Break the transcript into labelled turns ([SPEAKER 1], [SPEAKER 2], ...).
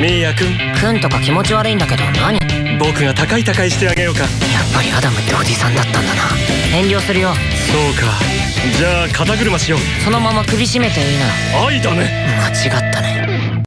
[SPEAKER 1] ミーヤくん
[SPEAKER 2] くんとか気持ち悪いんだけど何？
[SPEAKER 1] 僕が高い高いしてあげようか。
[SPEAKER 2] やっぱりアダムっておじさんだったんだな。遠慮するよ。
[SPEAKER 1] そうか。じゃあ肩車しよう。
[SPEAKER 2] そのまま首絞めていいなら。
[SPEAKER 1] 愛だね。
[SPEAKER 2] 間違ったね。